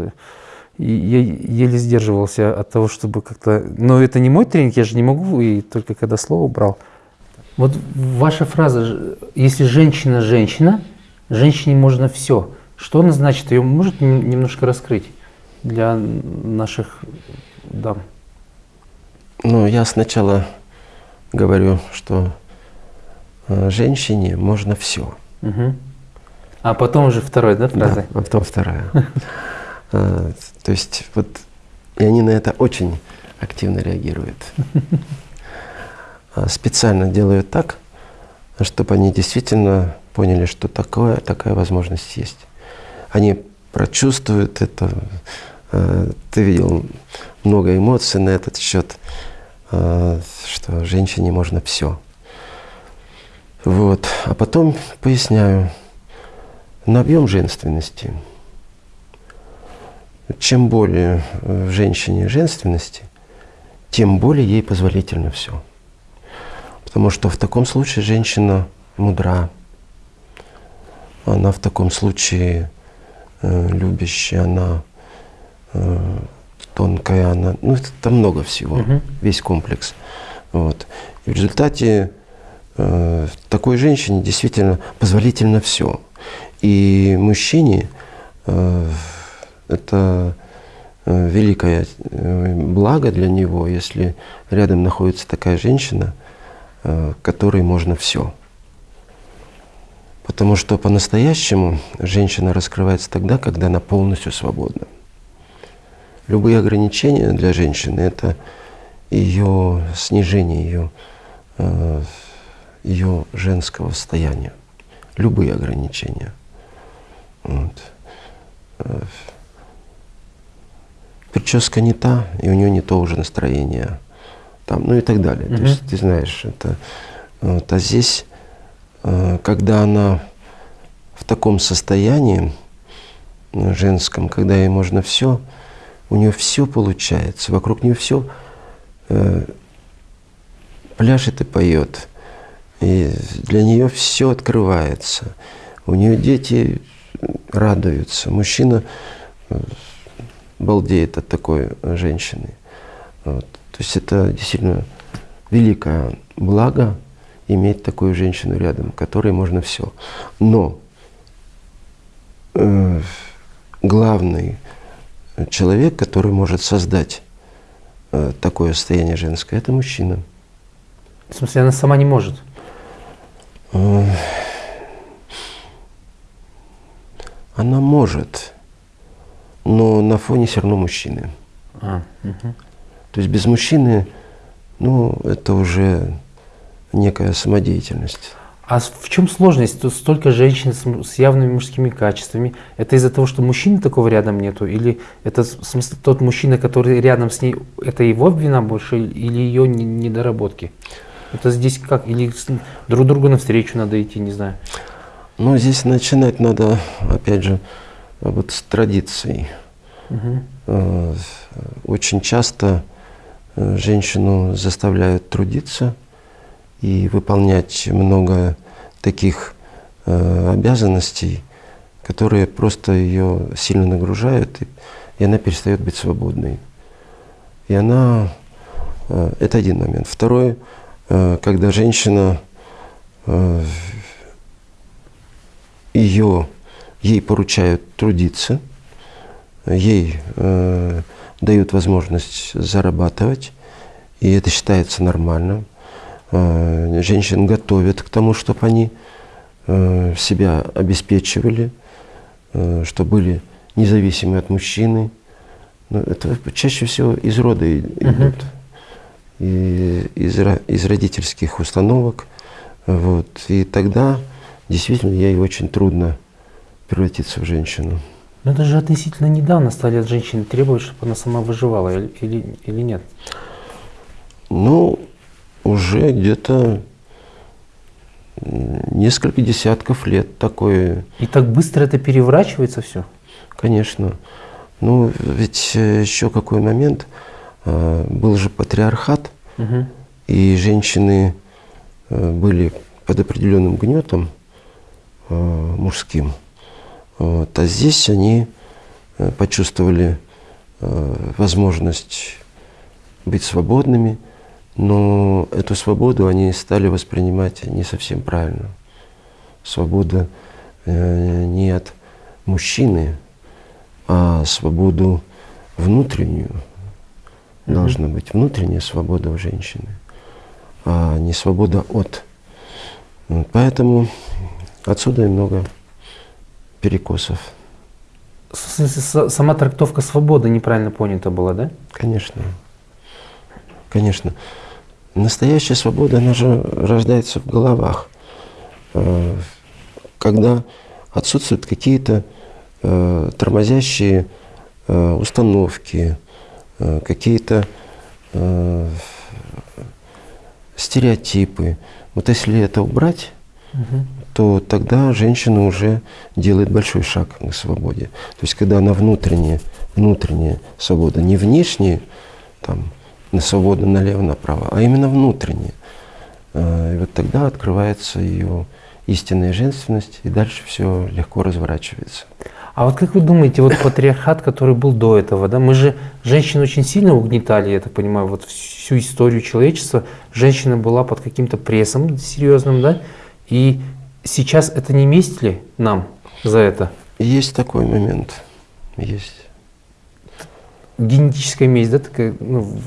я еле сдерживался от того, чтобы как-то. Но это не мой тренинг, я же не могу и только когда слово брал. Вот ваша фраза, если женщина женщина, женщине можно все. Что она значит? Ее может нем- немножко раскрыть для наших дам? Ну, я сначала говорю, что э, женщине можно все. Мгм. А потом уже второй, да, Да, фраза? а потом вторая. А, (laughs) То есть вот и они на это очень активно реагируют. (laughs) А, Специально делают так, чтобы они действительно поняли, что такое, такая возможность есть. Они прочувствуют это. А, Ты видел много эмоций на этот счет, а, что женщине можно все. Вот. А потом поясняю на объем женственности. Чем более э, в женщине женственности, тем более ей позволительно все. Потому что в таком случае женщина мудра, она в таком случае э, любящая, она э, тонкая, она, ну это там много всего, Мгм. весь комплекс. Вот. И в результате э, такой женщине действительно позволительно все. И мужчине э, это э, великое э, благо для него, если рядом находится такая женщина, которой можно все. Потому что по-настоящему женщина раскрывается тогда, когда она полностью свободна. Любые ограничения для женщины – это ее снижение ее, э, ее женского состояния. Любые ограничения. Вот. Э, прическа не та, и у нее не то уже настроение. Там, ну и так далее. Mm-hmm. То есть ты знаешь, это. Вот, а здесь Э, когда она в таком состоянии э, женском, когда ей можно все, у нее все получается, вокруг нее все э, пляшет и поет. И для нее все открывается. У нее дети радуются. Мужчина э, балдеет от такой женщины. Вот. То есть это действительно великое благо, иметь такую женщину рядом, которой можно все. Но э, главный человек, который может создать э, такое состояние женское, это мужчина. В смысле, она сама не может? Э, она может, но на фоне все равно мужчины. А, угу. То есть без мужчины, ну, это уже некая самодеятельность. А в чем сложность? Тут столько женщин с, с явными мужскими качествами. Это из-за того, что мужчины такого рядом нету? Или это в смысле тот мужчина, который рядом с ней, это его вина больше или ее недоработки? Это здесь как? Или друг другу навстречу надо идти, не знаю. Ну, здесь начинать надо, опять же, вот с традицией. Угу. Очень часто э, женщину заставляют трудиться – и выполнять много таких э, обязанностей, которые просто ее сильно нагружают, и, она перестает быть свободной. И она, э, это один момент. Второй, э, когда женщина, э, ее, ей поручают трудиться, ей э, дают возможность зарабатывать, и это считается нормальным – Э, женщин готовят к тому, чтобы они э, себя обеспечивали, э, чтобы были независимы от мужчины. Но это чаще всего из рода идут, и из, из родительских установок. Вот. И тогда действительно ей очень трудно превратиться в женщину. Но это же относительно недавно стали от женщины требовать, чтобы она сама выживала, или, или, нет? Ну, уже где-то несколько десятков лет такое. И так быстро это переворачивается все? Конечно. Ну, ведь э, еще какой момент, э, был же патриархат, угу. и женщины э, были под определенным гнетом мужским. Вот. А здесь они почувствовали возможность быть свободными, но эту свободу они стали воспринимать не совсем правильно. Свобода э, не от мужчины, а свободу внутреннюю. Mm-hmm. Должна быть внутренняя свобода у женщины, а не свобода от. Поэтому отсюда и много перекосов. Сама трактовка свободы неправильно понята была, да? Конечно. Конечно. Настоящая свобода, она же рождается в головах. Э, когда отсутствуют какие-то э, тормозящие э, установки, какие-то стереотипы. Вот если это убрать, угу. То тогда женщина уже делает большой шаг к свободе. То есть когда она внутренняя, внутренняя свобода, не внешняя, там, на свободу налево-направо, а именно внутренне. А, и вот тогда открывается ее истинная женственность, и дальше все легко разворачивается. А вот как вы думаете, вот патриархат, который был до этого, да, мы же женщин очень сильно угнетали, я так понимаю, вот всю историю человечества, женщина была под каким-то прессом серьезным, да, и сейчас это не месть ли нам за это? Есть такой момент, есть. генетическая месть, да, такая, ну,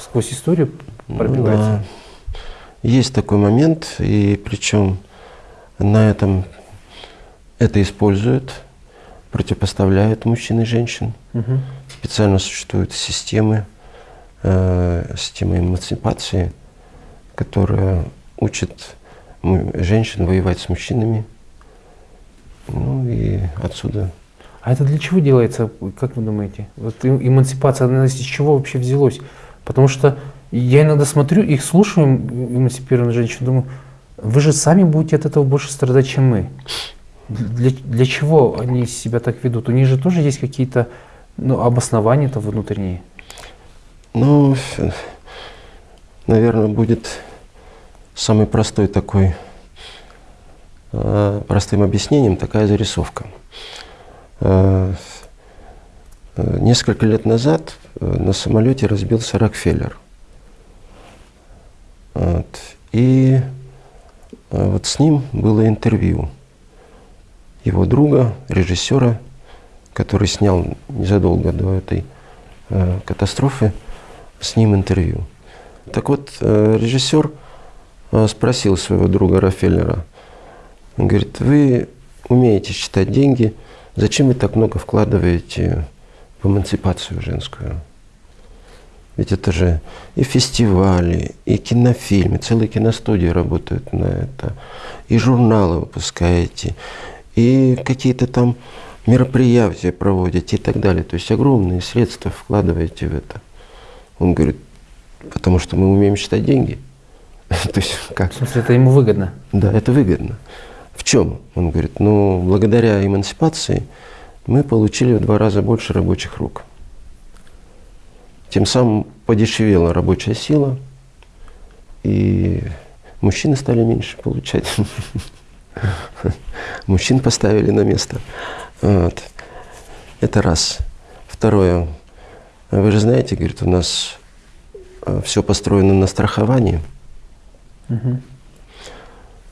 сквозь историю пробивается? Да. Есть такой момент, и причем на этом это используют, противопоставляют мужчин и женщин. Угу. Специально существуют системы, э, системы эмансипации, которая учит женщин воевать с мужчинами. Ну и отсюда. А это для чего делается, как вы думаете? Вот эмансипация, она из чего вообще взялось? Потому что я иногда смотрю, их слушаю, эмансипированных женщин, думаю, вы же сами будете от этого больше страдать, чем мы. Для, для чего они себя так ведут? У них же тоже есть какие-то ну, обоснования-то внутренние. Ну, наверное, будет самый простой такой, э, простым объяснением такая зарисовка. Э, э, несколько лет назад на самолете разбился Рокфеллер. Вот. И вот с ним было интервью его друга, режиссера, который снял незадолго до этой катастрофы, с ним интервью. Так вот, режиссер спросил своего друга Рафеллера, он говорит, вы умеете считать деньги, зачем вы так много вкладываете в эмансипацию женскую? Ведь это же и фестивали, и кинофильмы, целые киностудии работают на это, и журналы выпускаете, и какие-то там мероприятия проводите и так далее. То есть огромные средства вкладываете в это. Он говорит, потому что мы умеем считать деньги. (laughs) То есть как? В смысле, это ему выгодно? Да, это выгодно. В чем? Он говорит, ну, благодаря эмансипации мы получили в два раза больше рабочих рук. Тем самым подешевела рабочая сила, и мужчины стали меньше получать. (laughs) Мужчин поставили на место. Вот. Это раз. Второе. Вы же знаете, говорит, у нас э, все построено на страховании.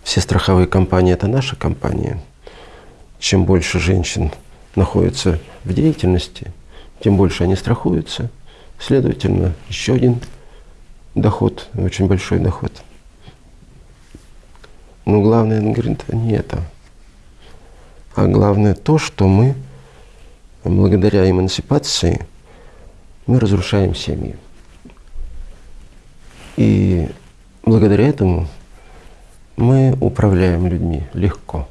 Все страховые компании – это наша компания. Чем больше женщин находится в деятельности, тем больше они страхуются. Следовательно, еще один доход, очень большой доход – но главное, он говорит, не это. А главное то, что мы, благодаря эмансипации, мы разрушаем семьи. И благодаря этому мы управляем людьми легко.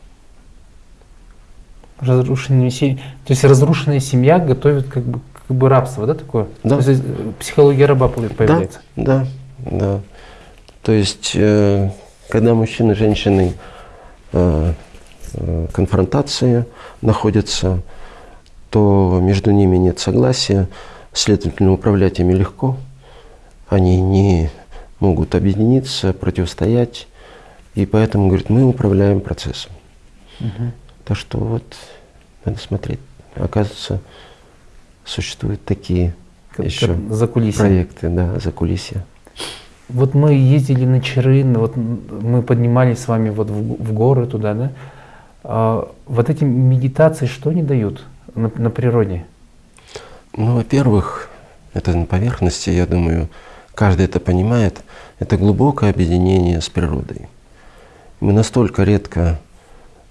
Разрушенная семья. То есть разрушенная семья готовит как бы, как бы рабство, да, такое? Да. То есть э, психология раба появляется? Да, да, да. То есть э, когда мужчины и женщины э, э, конфронтация находятся, то между ними нет согласия, следовательно, управлять ими легко. Они не могут объединиться, противостоять. И поэтому, говорит, мы управляем процессом. Угу. Так что вот надо смотреть. Оказывается, существуют такие как, еще как проекты, да, за кулисья. Вот мы ездили на Чарын, вот мы поднимались с вами вот в, в горы туда, да? А, вот эти медитации что они дают на, на природе? Ну, во-первых, это на поверхности, я думаю, каждый это понимает, это глубокое объединение с природой. Мы настолько редко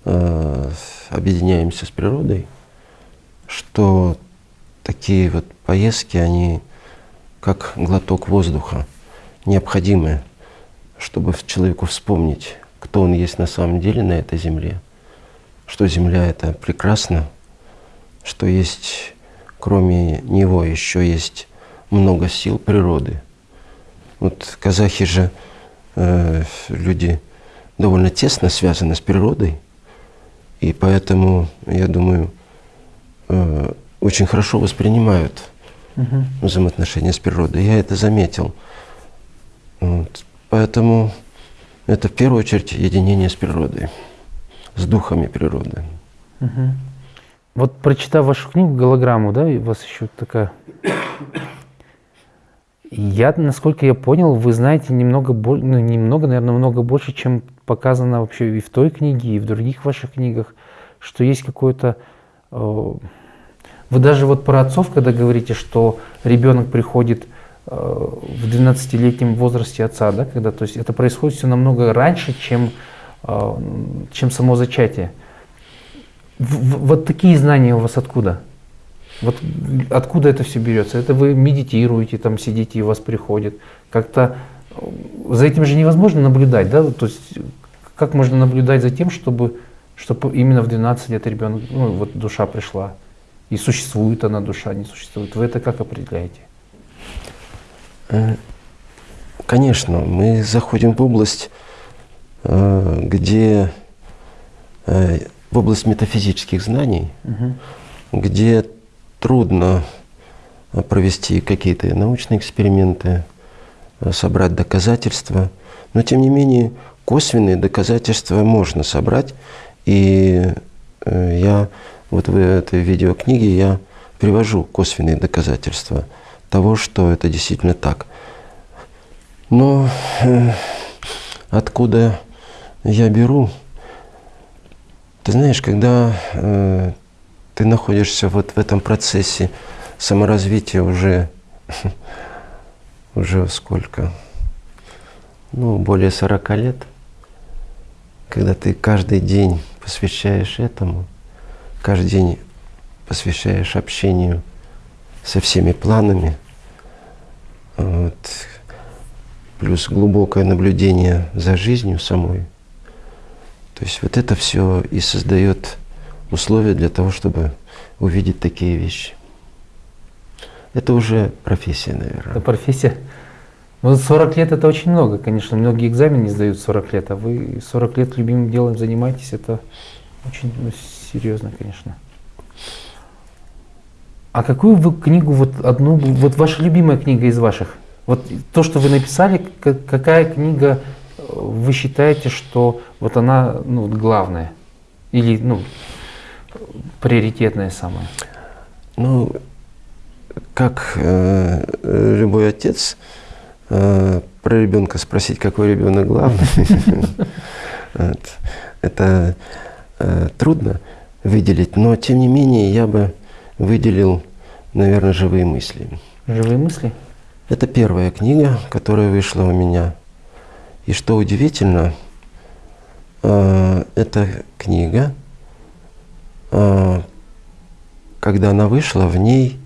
э, объединяемся с природой, что такие вот поездки, они как глоток воздуха необходимое, чтобы человеку вспомнить, кто он есть на самом деле на этой земле, что земля это прекрасно, что есть, кроме него, еще есть много сил природы. Вот казахи же э, люди довольно тесно связаны с природой, и поэтому, я думаю, э, очень хорошо воспринимают угу. взаимоотношения с природой. Я это заметил. Вот. Поэтому это в первую очередь единение с природой, с духами природы. Угу. Вот прочитав вашу книгу «Голограмму», да, у вас еще такая... Я, насколько я понял, вы знаете немного, ну немного, наверное, много больше, чем показано вообще и в той книге, и в других ваших книгах, что есть какое-то э, Вы даже вот про отцов, когда говорите, что ребенок приходит э, в 12-летнем возрасте отца, да, когда, то есть это происходит все намного раньше, чем, э, чем само зачатие. В, вот такие знания у вас откуда? Вот откуда это все берется? Это вы медитируете, там сидите и у вас приходит. Как-то за этим же невозможно наблюдать, да? То есть как можно наблюдать за тем, чтобы, чтобы именно в 12 лет ребенок, ну вот душа пришла? И существует она душа, не существует. Вы это как определяете? Э, конечно, мы заходим в область, э, где э, в область метафизических знаний, угу. где трудно провести какие-то научные эксперименты, собрать доказательства, но тем не менее косвенные доказательства можно собрать. И я вот в этой видеокниге я привожу косвенные доказательства того, что это действительно так. Но э, откуда я беру? Ты знаешь, когда э, ты находишься вот в этом процессе саморазвития уже, (laughs) уже сколько? Ну, более 40 лет, когда ты каждый день посвящаешь этому – каждый день посвящаешь общению со всеми планами, вот, плюс глубокое наблюдение за жизнью самой. То есть вот это все и создает условия для того, чтобы увидеть такие вещи. Это уже профессия, наверное. Это профессия. Ну, 40 лет это очень много, конечно. Многие экзамены не сдают 40 лет, а вы 40 лет любимым делом занимаетесь, это очень ну, серьезно, конечно. А какую вы книгу, вот одну, вот ваша любимая книга из ваших? Вот то, что вы написали, какая книга э, вы считаете, что вот она ну, главная? Или ну, приоритетная самая? Ну, как э, любой отец, э, про ребенка спросить, какой ребенок главный, (laughs) это э, трудно выделить, но тем не менее я бы выделил, наверное, живые мысли. Живые мысли? Это первая книга, которая вышла у меня. И что удивительно, э, эта книга, когда она вышла, в ней,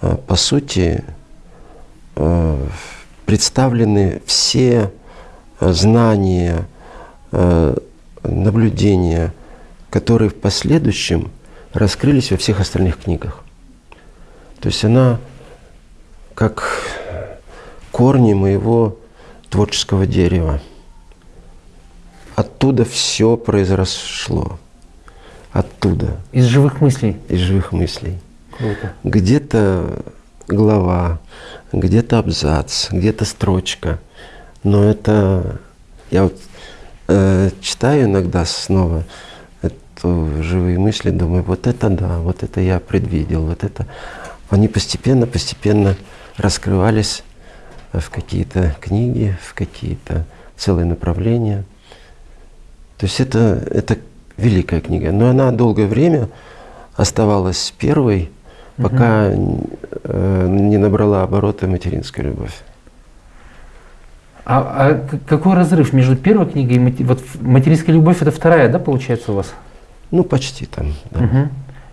э, по сути, э, представлены все знания, э, наблюдения, которые в последующем раскрылись во всех остальных книгах. То есть она как корни моего творческого дерева. Оттуда все произошло. Оттуда. Из живых мыслей? Из живых мыслей. Круто. Где-то глава, где-то абзац, где-то строчка. Но это... Я вот э, читаю иногда снова эту живые мысли, думаю, вот это да, вот это я предвидел, вот это. Они постепенно, постепенно раскрывались в какие-то книги, в какие-то целые направления. То есть это, это великая книга. Но она долгое время оставалась первой, пока угу. э, не набрала обороты материнская любовь. А, а какой разрыв между первой книгой и вот материнская любовь это вторая, да, получается у вас? Ну, почти там. Да. Угу.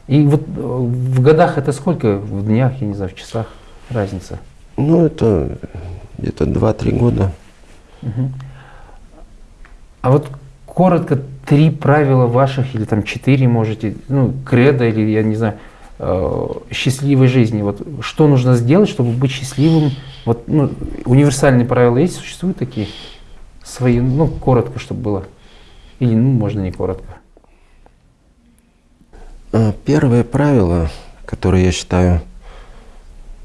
И вот э, в годах это сколько? В днях, я не знаю, в часах разница? Ну, это где-то 2-3 года. Угу. А вот коротко три правила ваших, или там четыре можете, ну, кредо, или я не знаю, э, счастливой жизни. Вот что нужно сделать, чтобы быть счастливым? Вот ну, универсальные правила есть, существуют такие свои, ну коротко, чтобы было, или ну можно не коротко. А, первое правило, которое я считаю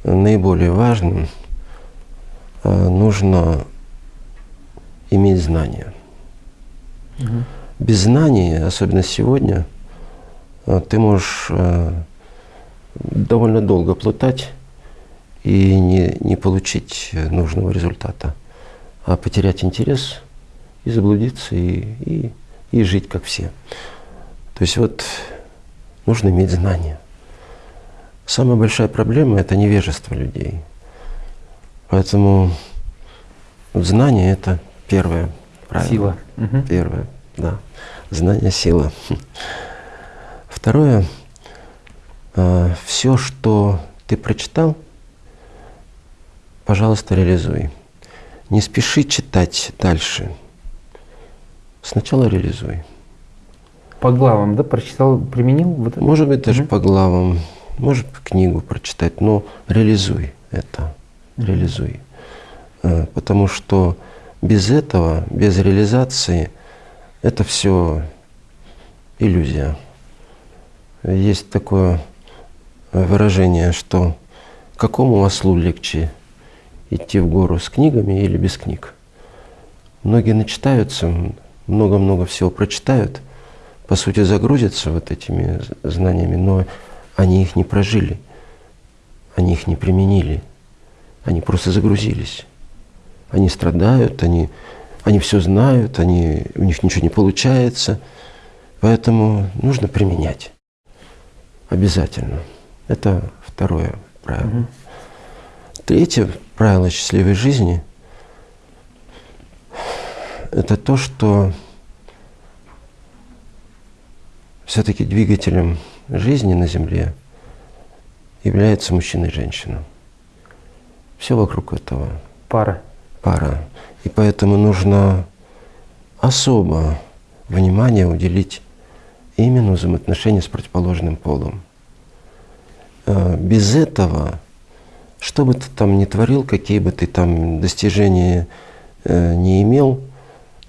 наиболее важным, а, нужно иметь знания. Угу. Без знаний, особенно сегодня, а, ты можешь довольно долго плутать и не, не получить нужного результата, а потерять интерес и заблудиться, и, и, и жить как все. То есть вот нужно иметь знания. Самая большая проблема – это невежество людей. Поэтому знание – это первое правило. Сила. Мгм. Первое, да. Знание – сила. Второе – все, что ты прочитал, пожалуйста, реализуй. Не спеши читать дальше. Сначала реализуй. По главам, да, прочитал, применил? Вот это? Может быть, даже Мгм. по главам, может книгу прочитать, но реализуй это, реализуй. Э, Потому что без этого, без реализации, это все иллюзия. Есть такое выражение, что какому ослу легче идти в гору с книгами или без книг? Многие начитаются, много-много всего прочитают, по сути загрузятся вот этими знаниями, но они их не прожили, они их не применили, они просто загрузились. Они страдают, они, они все знают, они, у них ничего не получается, поэтому нужно применять. Обязательно. Это второе правило. Мгм. Третье правило счастливой жизни – это то, что все-таки двигателем жизни на Земле является мужчина и женщина. Все вокруг этого Пара. пара. И поэтому нужно особо внимание уделить именно взаимоотношению с противоположным полом. Э, Без этого, что бы ты там ни творил, какие бы ты там достижения э, не имел,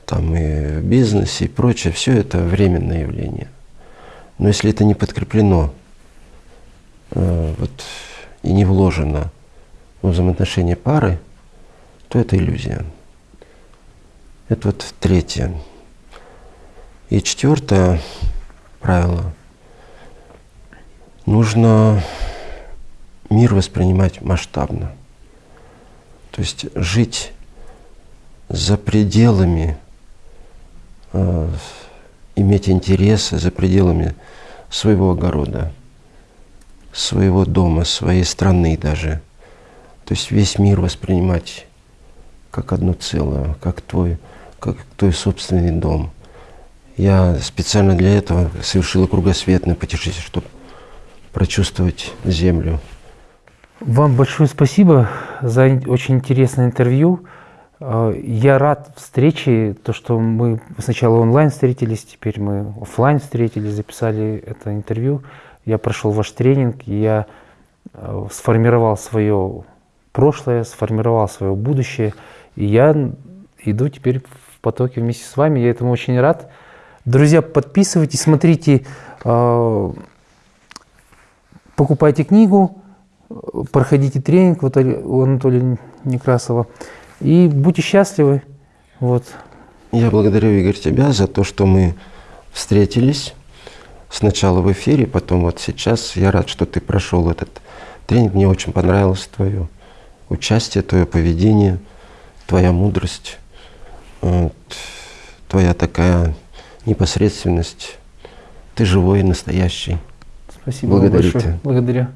там и в бизнесе и прочее, все это временное явление. Но если это не подкреплено э, вот, и не вложено в взаимоотношения пары, то это иллюзия. Это вот третье. И четвертое правило. Нужно мир воспринимать масштабно. То есть жить за пределами, э, иметь интересы за пределами своего огорода, своего дома, своей страны даже. То есть весь мир воспринимать как одно целое, как твой, как твой собственный дом. Я специально для этого совершил кругосветное путешествие, чтобы прочувствовать землю. Вам большое спасибо за очень интересное интервью. Э, Я рад встрече, то, что мы сначала онлайн встретились, теперь мы офлайн встретились, записали это интервью. Я прошел ваш тренинг, я э, сформировал свое прошлое, сформировал свое будущее. И я иду теперь потоке вместе с вами. Я этому очень рад. Друзья, подписывайтесь, смотрите, э, покупайте книгу, проходите тренинг у Анатолия Некрасова и будьте счастливы. Вот. Я благодарю, Игорь, тебя за то, что мы встретились сначала в эфире, потом вот сейчас. Я рад, что ты прошел этот тренинг. Мне очень понравилось твое участие, твое поведение, твоя мудрость, твоя такая непосредственность. Ты живой, настоящий. Спасибо Благодарю большое. тебя. Благодарю.